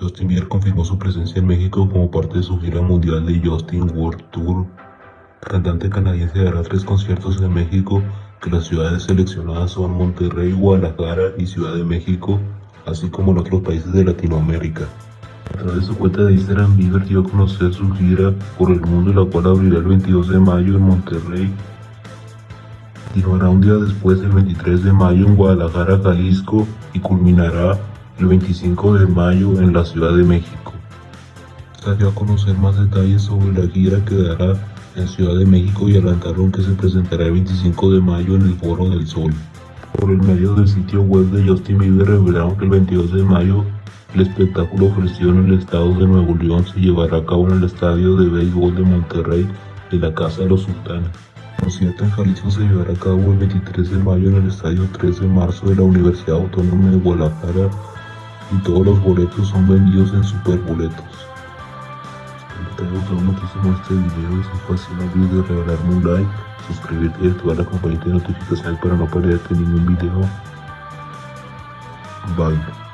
Justin Bieber confirmó su presencia en México como parte de su gira mundial de Justin World Tour. Cantante canadiense dará tres conciertos en México, que las ciudades seleccionadas son Monterrey, Guadalajara y Ciudad de México, así como en otros países de Latinoamérica. A través de su cuenta de Instagram, Bieber dio a conocer su gira por el mundo, la cual abrirá el 22 de mayo en Monterrey. Continuará un día después, el 23 de mayo, en Guadalajara, Jalisco, y culminará el 25 de mayo en la Ciudad de México. Se dio a conocer más detalles sobre la gira que dará en Ciudad de México y adelantaron que se presentará el 25 de mayo en el Foro del Sol. Por el medio del sitio web de Justin Bieber revelaron que el 22 de mayo el espectáculo ofrecido en el estado de Nuevo León se llevará a cabo en el estadio de béisbol de Monterrey de la Casa de los Sultanes. El concierto en Jalisco se llevará a cabo el 23 de mayo en el estadio 3 de marzo de la Universidad Autónoma de Guadalajara y todos los boletos son vendidos en Superboletos. Espero te haya gustado muchísimo este video y si fue así no olvides de regalarme un like, suscribirte y activar la campanita de notificaciones para no perderte ningún video. Bye.